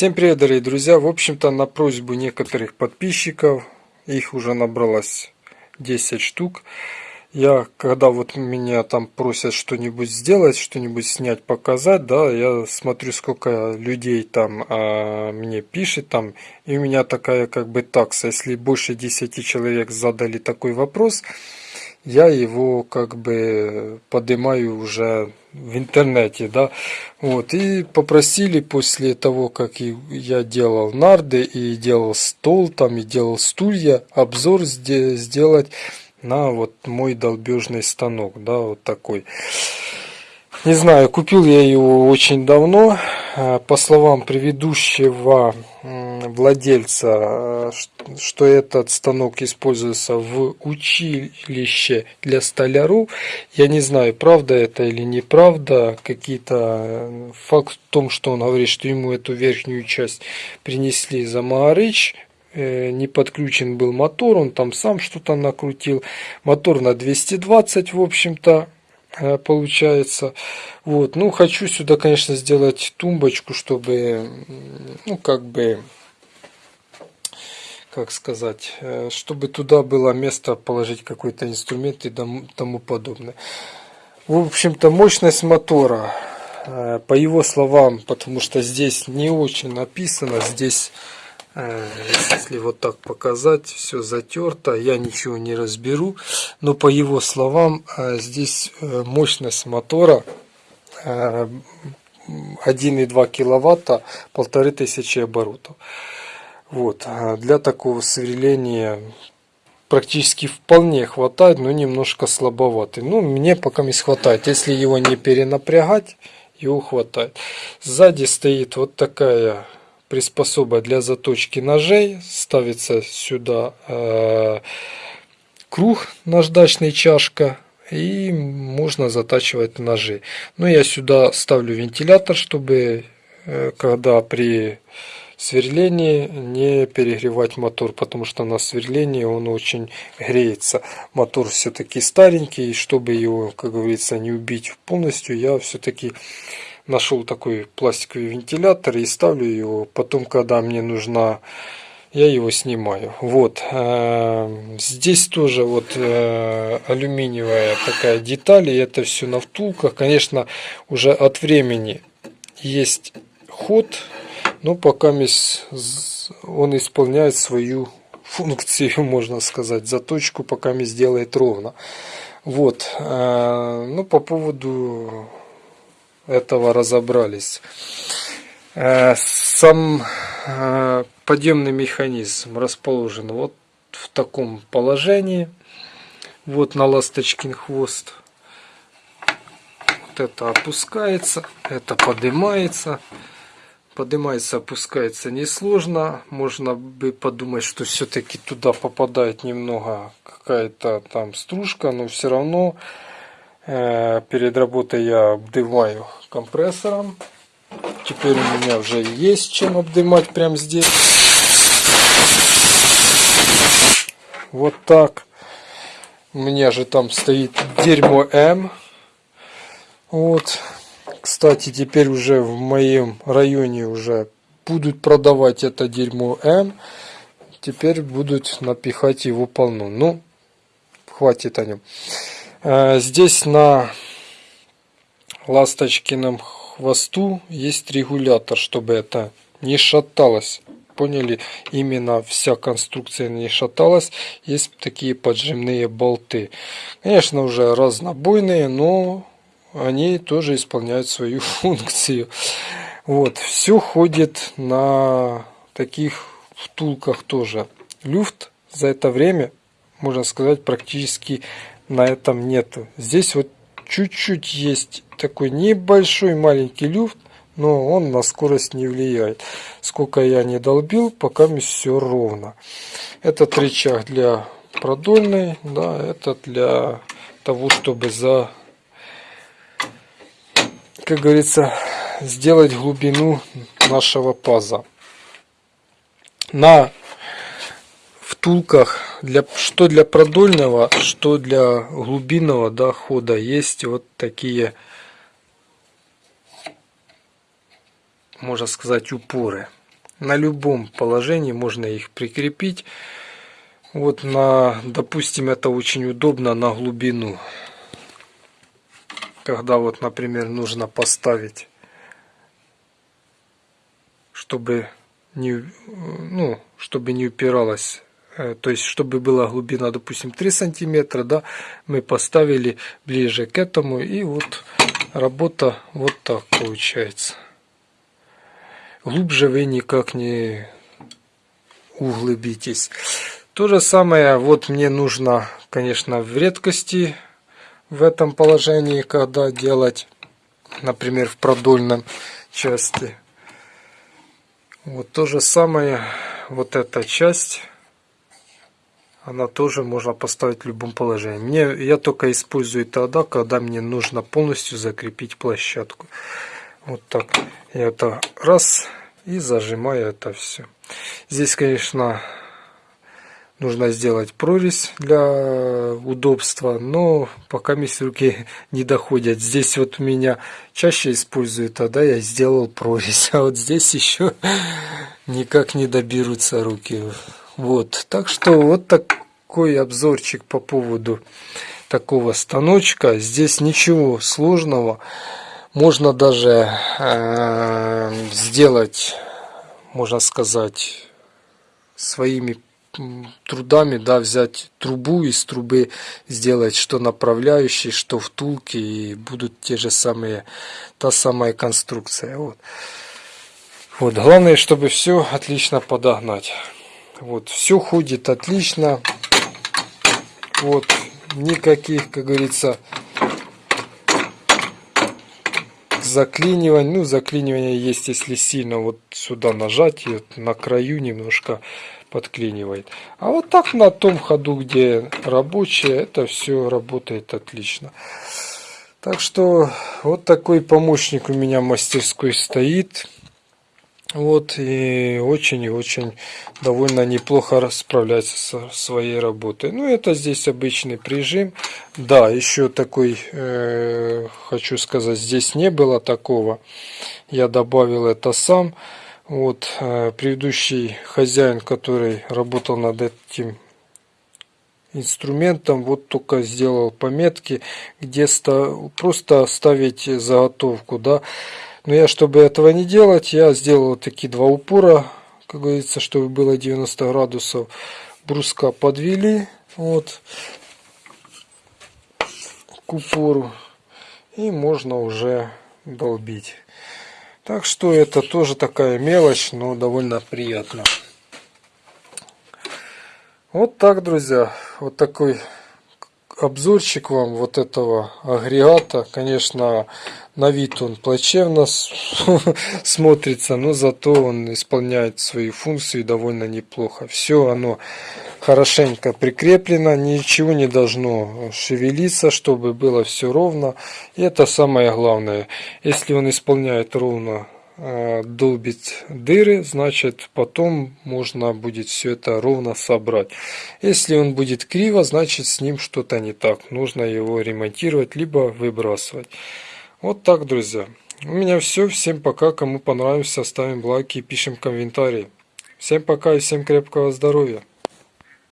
Всем привет, дорогие друзья! В общем-то, на просьбу некоторых подписчиков, их уже набралось 10 штук, я, когда вот меня там просят что-нибудь сделать, что-нибудь снять, показать, да, я смотрю, сколько людей там а, мне пишет, там, и у меня такая как бы такса, если больше 10 человек задали такой вопрос, я его как бы поднимаю уже в интернете, да, вот, и попросили после того, как я делал нарды и делал стол там, и делал стулья, обзор сделать на вот мой долбежный станок, да, вот такой. Не знаю, купил я его очень давно. Э, по словам предыдущего владельца, э, что этот станок используется в училище для столяров. Я не знаю, правда это или неправда. Какие-то э, факт в том, что он говорит, что ему эту верхнюю часть принесли за Маарыч, не подключен был мотор, он там сам что-то накрутил. Мотор на 220, в общем-то. Э, получается. Вот, ну, хочу сюда, конечно, сделать тумбочку, чтобы, ну, как бы, как сказать, э, чтобы туда было место положить какой-то инструмент и тому подобное. В общем-то, мощность мотора, э, по его словам, потому что здесь не очень написано, здесь если вот так показать, все затерто, я ничего не разберу. Но по его словам, э, здесь э, мощность мотора 1,2 киловатта, полторы тысячи оборотов. Вот. Для такого сверления практически вполне хватает, но немножко слабоватый. Ну, мне пока не хватает. Если его не перенапрягать, его хватает. Сзади стоит вот такая приспособа для заточки ножей. Ставится сюда э, круг наждачный чашка и можно затачивать ножи. Но я сюда ставлю вентилятор, чтобы э, когда при сверлении не перегревать мотор, потому что на сверлении он очень греется. Мотор все-таки старенький, чтобы его, как говорится, не убить полностью, я все-таки нашел такой пластиковый вентилятор и ставлю его. Потом, когда мне нужна, я его снимаю. Вот. Э, здесь тоже вот э, алюминиевая такая деталь. И это все на втулках. Конечно, уже от времени есть ход. Но пока он исполняет свою функцию, можно сказать. Заточку пока мы сделает ровно. Вот. Э, ну, по поводу этого разобрались. Э, сам э, подъемный механизм расположен вот в таком положении. Вот на ласточкин хвост. Вот это опускается, это поднимается. Поднимается, опускается несложно. Можно бы подумать, что все-таки туда попадает немного какая-то там стружка, но все равно перед работой я обдываю компрессором. Теперь у меня уже есть чем обдымать прямо здесь. Вот так. У меня же там стоит дерьмо М. Вот. Кстати, теперь уже в моем районе уже будут продавать это дерьмо М. Теперь будут напихать его полно. Ну, хватит о нем. Э, здесь на ласточкином хвосту есть регулятор, чтобы это не шаталось. Поняли? Именно вся конструкция не шаталась. Есть такие поджимные болты. Конечно, уже разнобойные, но они тоже исполняют свою функцию. Вот. Все ходит на таких втулках тоже. Люфт за это время, можно сказать, практически на этом нету. Здесь вот чуть-чуть есть такой небольшой маленький люфт, но он на скорость не влияет. Сколько я не долбил, пока все ровно. Этот рычаг для продольной, да, это для того, чтобы за, как говорится, сделать глубину нашего паза. На втулках для, что для продольного, что для глубинного да, хода есть вот такие, можно сказать, упоры. на любом положении можно их прикрепить. Вот на, допустим, это очень удобно на глубину. Когда вот, например, нужно поставить, чтобы не, ну, чтобы не упиралось Э, то есть чтобы была глубина допустим 3 сантиметра да мы поставили ближе к этому и вот работа вот так получается. Глубже вы никак не углубитесь. То же самое вот мне нужно конечно в редкости в этом положении когда делать например в продольном части. Вот то же самое вот эта часть она тоже можно поставить в любом положении. Мне, я только использую тогда, когда мне нужно полностью закрепить площадку. Вот так. Я это раз и зажимаю это все. Здесь, конечно, нужно сделать прорезь для удобства, но пока mis руки не доходят. Здесь вот у меня чаще использую, тогда я сделал прорезь, а вот здесь еще никак не доберутся руки. Вот, так что вот такой обзорчик по поводу такого станочка. Здесь ничего сложного. Можно даже э, сделать, можно сказать, своими трудами, да, взять трубу из трубы, сделать что направляющий, что втулки, и будут те же самые, та самая конструкция. Вот. Вот, главное, чтобы все отлично подогнать. Вот, все ходит отлично. Вот, никаких, как говорится, заклиниваний. Ну, заклинивание есть, если сильно вот сюда нажать, и на краю немножко подклинивает. А вот так на том ходу, где рабочее, это все работает отлично. Так что вот такой помощник у меня в мастерской стоит. Вот, и очень и очень довольно неплохо справляется со своей работой. Ну, это здесь обычный прижим. Да, еще такой, э, хочу сказать, здесь не было такого. Я добавил это сам. Вот, э, предыдущий хозяин, который работал над этим инструментом, вот только сделал пометки, где ста просто ставить заготовку, да, но я, чтобы этого не делать, я сделал такие два упора, как говорится, чтобы было 90 градусов. Бруска подвели, вот, к упору. И можно уже долбить. Так что это тоже такая мелочь, но довольно приятно. Вот так, друзья. Вот такой обзорчик вам вот этого агрегата. Конечно, на вид он плачевно смотрится, но зато он исполняет свои функции довольно неплохо. Все оно хорошенько прикреплено, ничего не должно шевелиться, чтобы было все ровно. И это самое главное. Если он исполняет ровно э, долбить дыры, значит потом можно будет все это ровно собрать. Если он будет криво, значит с ним что-то не так. Нужно его ремонтировать, либо выбрасывать. Вот так, друзья. У меня все. Всем пока. Кому понравился, ставим лайки и пишем комментарии. Всем пока и всем крепкого здоровья.